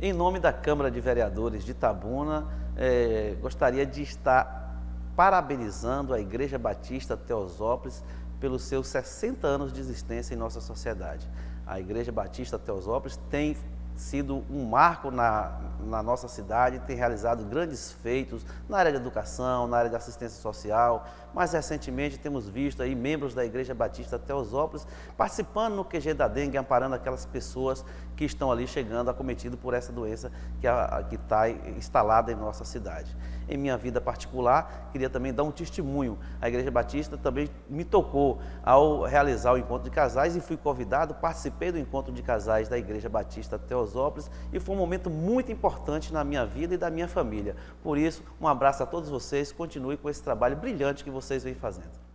Em nome da Câmara de Vereadores de Itabuna, eh, gostaria de estar parabenizando a Igreja Batista Teosópolis pelos seus 60 anos de existência em nossa sociedade. A Igreja Batista Teosópolis tem sido um marco na, na nossa cidade, tem realizado grandes feitos na área de educação, na área de assistência social. Mais recentemente temos visto aí membros da Igreja Batista Teosópolis participando no QG da dengue, amparando aquelas pessoas que estão ali chegando acometidas por essa doença que está instalada em nossa cidade. Em minha vida particular, queria também dar um testemunho. A Igreja Batista também me tocou ao realizar o encontro de casais e fui convidado, participei do encontro de casais da Igreja Batista Teosópolis e foi um momento muito importante na minha vida e da minha família. Por isso, um abraço a todos vocês, continue com esse trabalho brilhante que vocês vêm fazendo.